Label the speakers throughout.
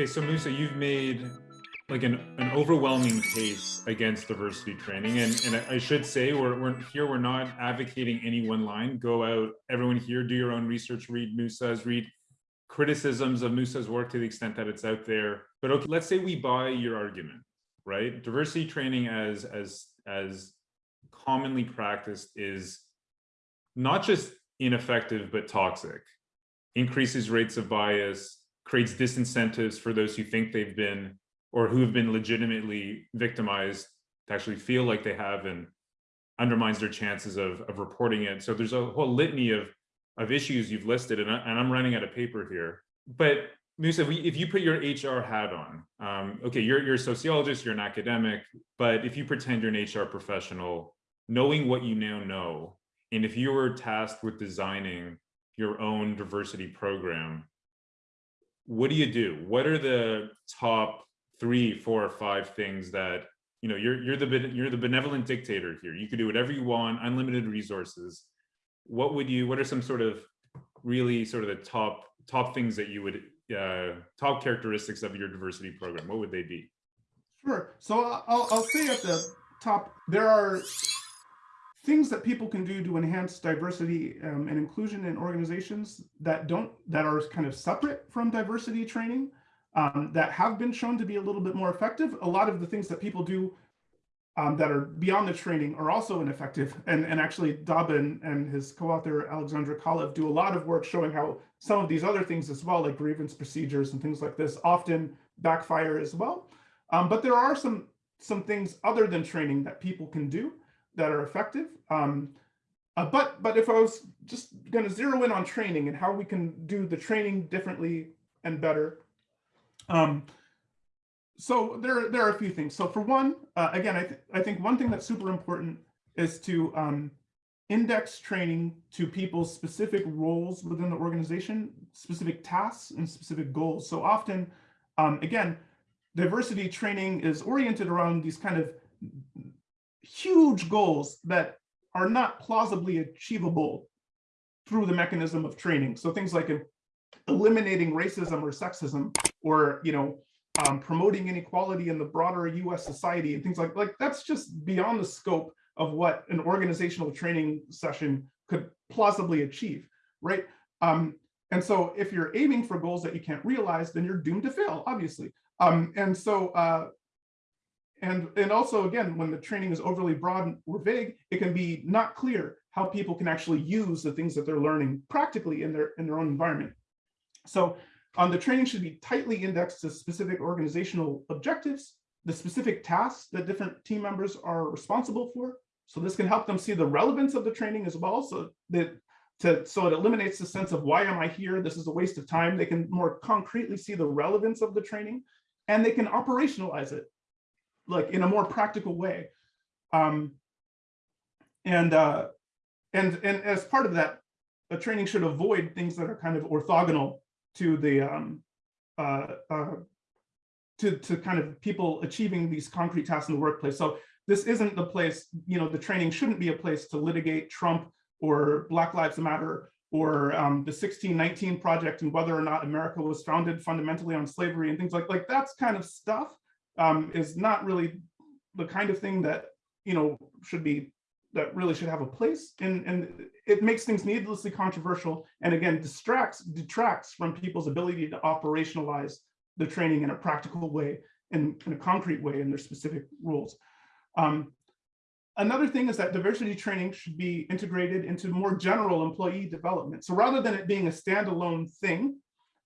Speaker 1: Okay, so Musa, you've made like an, an overwhelming case against diversity training. And, and I should say, we're, we're here, we're not advocating any one line. Go out, everyone here, do your own research, read Musa's, read criticisms of Musa's work to the extent that it's out there. But okay, let's say we buy your argument, right? Diversity training as, as, as commonly practiced is not just ineffective, but toxic, increases rates of bias, creates disincentives for those who think they've been or who have been legitimately victimized to actually feel like they have and undermines their chances of, of reporting it. So there's a whole litany of, of issues you've listed and, I, and I'm running out of paper here. But Musa, if you put your HR hat on, um, okay, you're, you're a sociologist, you're an academic, but if you pretend you're an HR professional, knowing what you now know, and if you were tasked with designing your own diversity program, what do you do? What are the top three, four, or five things that you know you're you're the you're the benevolent dictator here. You could do whatever you want, unlimited resources. What would you? What are some sort of really sort of the top top things that you would uh, top characteristics of your diversity program? What would they be?
Speaker 2: Sure. So I'll I'll say at the top there are things that people can do to enhance diversity um, and inclusion in organizations that don't that are kind of separate from diversity training um, that have been shown to be a little bit more effective. A lot of the things that people do um, that are beyond the training are also ineffective. And, and actually Dobbin and his co-author Alexandra Kalev do a lot of work showing how some of these other things as well, like grievance procedures and things like this, often backfire as well. Um, but there are some, some things other than training that people can do that are effective. Um, uh, but but if I was just going to zero in on training and how we can do the training differently and better. Um, so there there are a few things. So for one, uh, again, I th I think one thing that's super important is to um, index training to people's specific roles within the organization, specific tasks and specific goals. So often, um, again, diversity training is oriented around these kind of huge goals that are not plausibly achievable through the mechanism of training. So things like eliminating racism or sexism, or you know, um, promoting inequality in the broader U.S. society and things like like that's just beyond the scope of what an organizational training session could plausibly achieve, right? Um, and so if you're aiming for goals that you can't realize, then you're doomed to fail, obviously. Um, and so uh, and, and also, again, when the training is overly broad or vague, it can be not clear how people can actually use the things that they're learning practically in their, in their own environment. So um, the training should be tightly indexed to specific organizational objectives, the specific tasks that different team members are responsible for. So this can help them see the relevance of the training as well. So that to, so it eliminates the sense of why am I here? This is a waste of time. They can more concretely see the relevance of the training and they can operationalize it like in a more practical way. Um, and, uh, and, and as part of that, a training should avoid things that are kind of orthogonal to the, um, uh, uh, to, to kind of people achieving these concrete tasks in the workplace. So this isn't the place, you know, the training shouldn't be a place to litigate Trump or Black Lives Matter or um, the 1619 project and whether or not America was founded fundamentally on slavery and things like, like that's kind of stuff um, is not really the kind of thing that, you know, should be, that really should have a place. And, and it makes things needlessly controversial and again, distracts, detracts from people's ability to operationalize the training in a practical way, in, in a concrete way in their specific rules. Um, Another thing is that diversity training should be integrated into more general employee development. So rather than it being a standalone thing,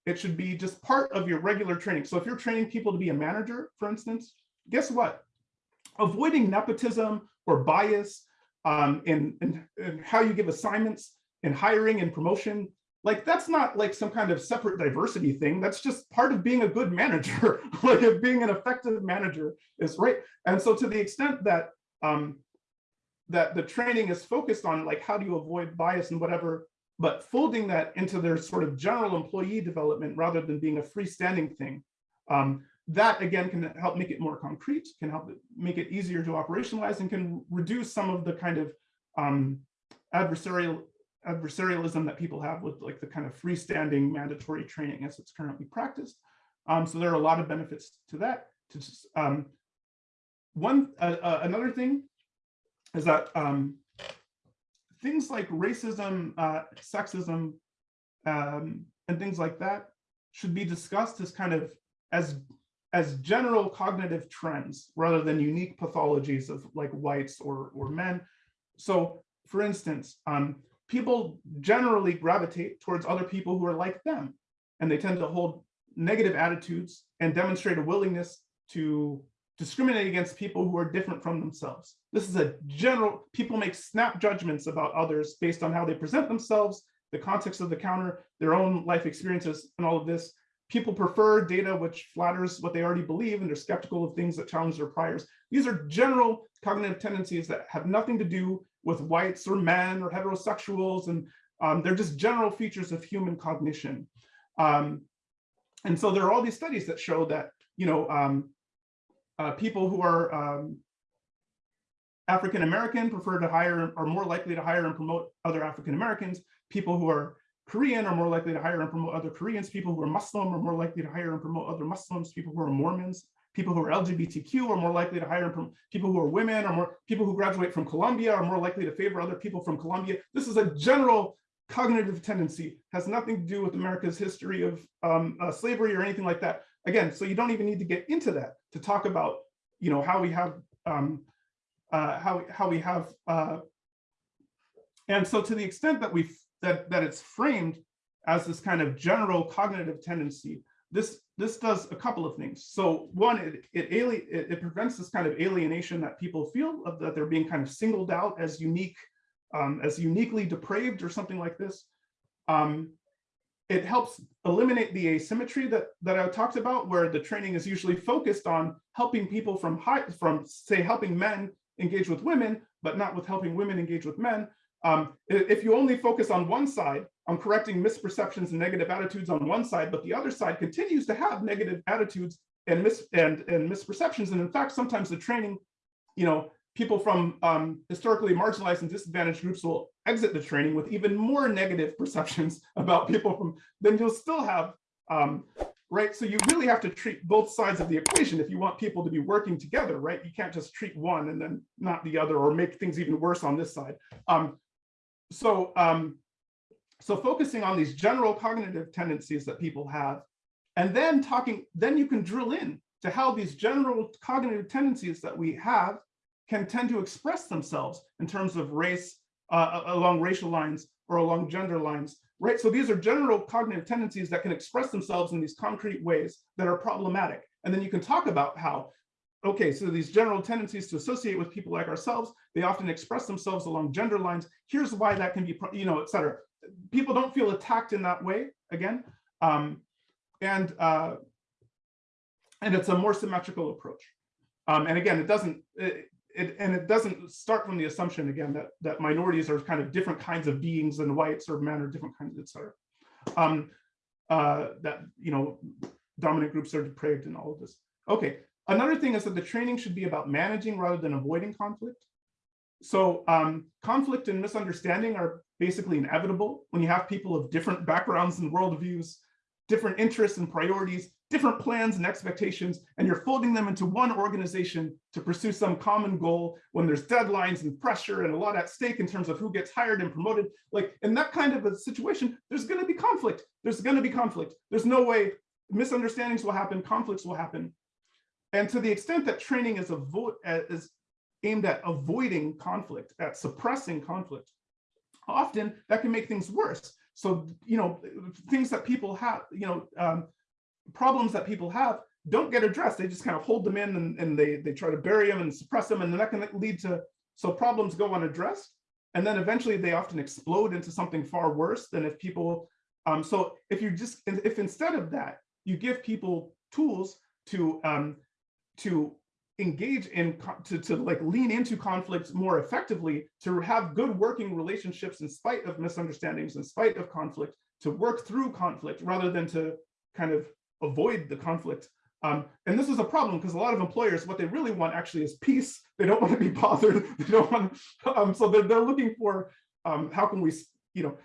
Speaker 2: it should be just part of your regular training. So if you're training people to be a manager, for instance, guess what? Avoiding nepotism or bias um, in, in, in how you give assignments and hiring and promotion, like that's not like some kind of separate diversity thing. That's just part of being a good manager. like if being an effective manager is right. And so to the extent that um, that the training is focused on like how do you avoid bias and whatever but folding that into their sort of general employee development rather than being a freestanding thing. Um, that again can help make it more concrete, can help make it easier to operationalize and can reduce some of the kind of um, adversarial adversarialism that people have with like the kind of freestanding mandatory training as it's currently practiced. Um, so there are a lot of benefits to that. To just, um, one uh, uh, another thing is that um, things like racism, uh, sexism, um, and things like that should be discussed as kind of as as general cognitive trends rather than unique pathologies of like whites or or men. So, for instance, um, people generally gravitate towards other people who are like them, and they tend to hold negative attitudes and demonstrate a willingness to discriminate against people who are different from themselves. This is a general, people make snap judgments about others based on how they present themselves, the context of the counter, their own life experiences, and all of this. People prefer data which flatters what they already believe, and they're skeptical of things that challenge their priors. These are general cognitive tendencies that have nothing to do with whites or men or heterosexuals, and um, they're just general features of human cognition. Um, and so there are all these studies that show that, you know, um, uh, people who are um, African American prefer to hire, are more likely to hire and promote other African Americans. People who are Korean are more likely to hire and promote other Koreans. People who are Muslim are more likely to hire and promote other Muslims. People who are Mormons, people who are LGBTQ are more likely to hire and promote, people who are women or more people who graduate from Columbia are more likely to favor other people from Columbia. This is a general cognitive tendency, has nothing to do with America's history of um, uh, slavery or anything like that. Again, so you don't even need to get into that to talk about, you know, how we have, um, uh, how, how we have, uh, and so to the extent that we that that it's framed as this kind of general cognitive tendency, this this does a couple of things. So one, it it, ali it, it prevents this kind of alienation that people feel of that they're being kind of singled out as unique, um, as uniquely depraved or something like this. Um, it helps eliminate the asymmetry that that I talked about, where the training is usually focused on helping people from high, from say helping men engage with women, but not with helping women engage with men. Um, if you only focus on one side, on correcting misperceptions and negative attitudes on one side, but the other side continues to have negative attitudes and mis and, and misperceptions. And in fact, sometimes the training, you know, people from um, historically marginalized and disadvantaged groups will exit the training with even more negative perceptions about people from, then you'll still have, um, right? So you really have to treat both sides of the equation if you want people to be working together, right? You can't just treat one and then not the other or make things even worse on this side. Um, so, um, so focusing on these general cognitive tendencies that people have, and then talking, then you can drill in to how these general cognitive tendencies that we have can tend to express themselves in terms of race uh, along racial lines or along gender lines, right? So these are general cognitive tendencies that can express themselves in these concrete ways that are problematic. And then you can talk about how okay, so these general tendencies to associate with people like ourselves, they often express themselves along gender lines. Here's why that can be, you know, et cetera. People don't feel attacked in that way, again. Um, and, uh, and it's a more symmetrical approach. Um, and again, it doesn't, it, it, and it doesn't start from the assumption, again, that, that minorities are kind of different kinds of beings than whites or men or different kinds, et cetera. Um, uh, that, you know, dominant groups are depraved and all of this. Okay, Another thing is that the training should be about managing rather than avoiding conflict. So um, conflict and misunderstanding are basically inevitable when you have people of different backgrounds and worldviews, different interests and priorities, different plans and expectations, and you're folding them into one organization to pursue some common goal when there's deadlines and pressure and a lot at stake in terms of who gets hired and promoted. Like in that kind of a situation, there's gonna be conflict. There's gonna be conflict. There's no way misunderstandings will happen, conflicts will happen. And to the extent that training is, is aimed at avoiding conflict, at suppressing conflict, often that can make things worse. So, you know, things that people have, you know, um, problems that people have don't get addressed. They just kind of hold them in and, and they, they try to bury them and suppress them. And that can lead to, so problems go unaddressed. And then eventually they often explode into something far worse than if people, um, so if you just, if instead of that, you give people tools to um, to engage in to, to like lean into conflicts more effectively to have good working relationships in spite of misunderstandings in spite of conflict to work through conflict rather than to kind of avoid the conflict. Um, and this is a problem because a lot of employers what they really want actually is peace. They don't want to be bothered. They don't want um, so they're, they're looking for um, how can we you know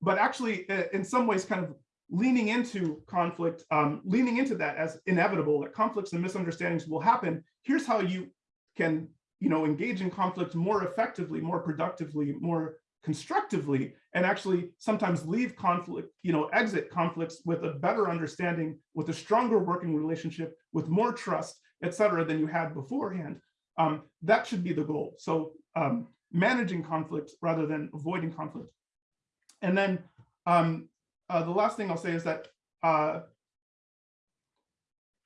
Speaker 2: but actually in some ways kind of leaning into conflict, um, leaning into that as inevitable, that conflicts and misunderstandings will happen. Here's how you can, you know, engage in conflict more effectively, more productively, more constructively, and actually sometimes leave conflict, you know, exit conflicts with a better understanding, with a stronger working relationship, with more trust, et cetera, than you had beforehand. Um, that should be the goal. So um, managing conflict rather than avoiding conflict. And then um, uh, the last thing I'll say is that, uh,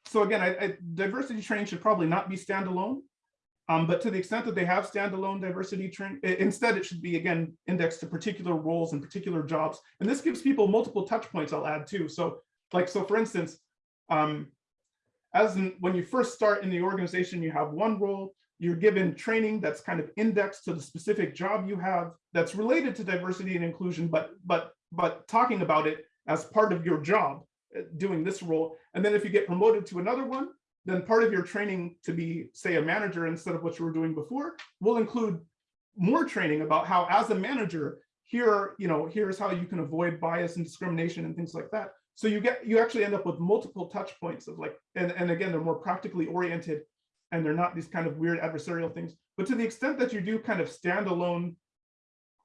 Speaker 2: so again, I, I, diversity training should probably not be standalone, um, but to the extent that they have standalone diversity training, instead it should be, again, indexed to particular roles and particular jobs. And this gives people multiple touch points I'll add too. So like, so for instance, um, as in, when you first start in the organization, you have one role, you're given training that's kind of indexed to the specific job you have that's related to diversity and inclusion, but but but talking about it as part of your job uh, doing this role. And then if you get promoted to another one, then part of your training to be, say, a manager instead of what you were doing before will include more training about how, as a manager, here, you know, here's how you can avoid bias and discrimination and things like that. So you get, you actually end up with multiple touch points of like, and, and again, they're more practically oriented and they're not these kind of weird adversarial things. But to the extent that you do kind of standalone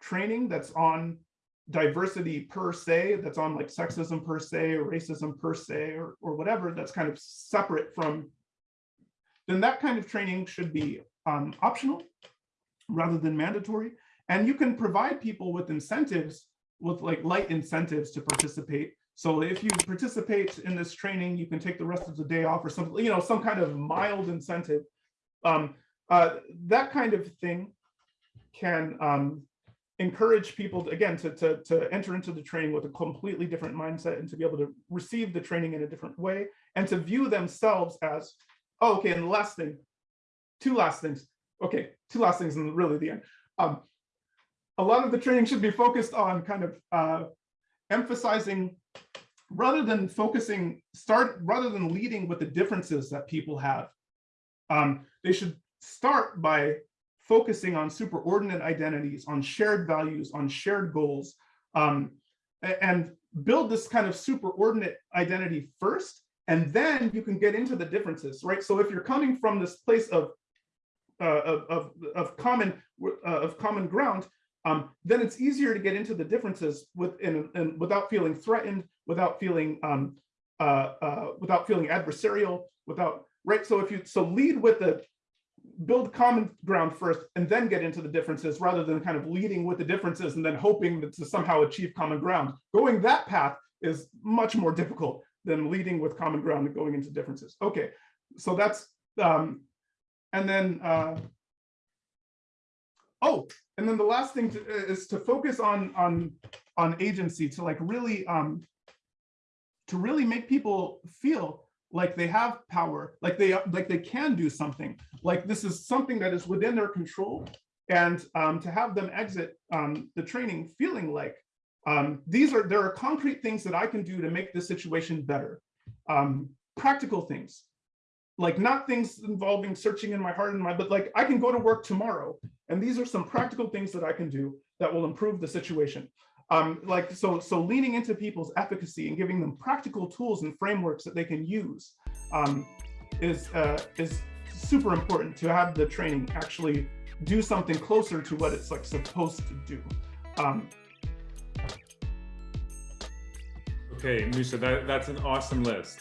Speaker 2: training that's on diversity per se, that's on like sexism per se, or racism per se, or, or whatever, that's kind of separate from, then that kind of training should be um, optional rather than mandatory. And you can provide people with incentives, with like light incentives to participate. So if you participate in this training, you can take the rest of the day off or something, you know, some kind of mild incentive. Um, uh, that kind of thing can um, encourage people, to, again, to, to, to enter into the training with a completely different mindset and to be able to receive the training in a different way and to view themselves as, oh, okay, and the last thing, two last things. Okay, two last things and really the end. Um, a lot of the training should be focused on kind of uh, emphasizing rather than focusing, start rather than leading with the differences that people have. Um, they should start by focusing on superordinate identities, on shared values, on shared goals, um, and build this kind of superordinate identity first, and then you can get into the differences, right? So if you're coming from this place of uh, of, of, of common uh, of common ground, um, then it's easier to get into the differences with in without feeling threatened, without feeling um, uh, uh, without feeling adversarial, without right. So if you so lead with the build common ground first and then get into the differences rather than kind of leading with the differences and then hoping to somehow achieve common ground. Going that path is much more difficult than leading with common ground and going into differences. Okay, so that's, um, and then, uh, oh, and then the last thing to, is to focus on, on, on agency to like really, um, to really make people feel like they have power, like they like they can do something, like this is something that is within their control, and um, to have them exit um, the training feeling like um, these are there are concrete things that I can do to make this situation better, um, practical things, like not things involving searching in my heart and my, but like I can go to work tomorrow, and these are some practical things that I can do that will improve the situation. Um, like so, so leaning into people's efficacy and giving them practical tools and frameworks that they can use um, is uh, is super important to have the training actually do something closer to what it's like supposed to do. Um,
Speaker 1: okay, Musa, that, that's an awesome list.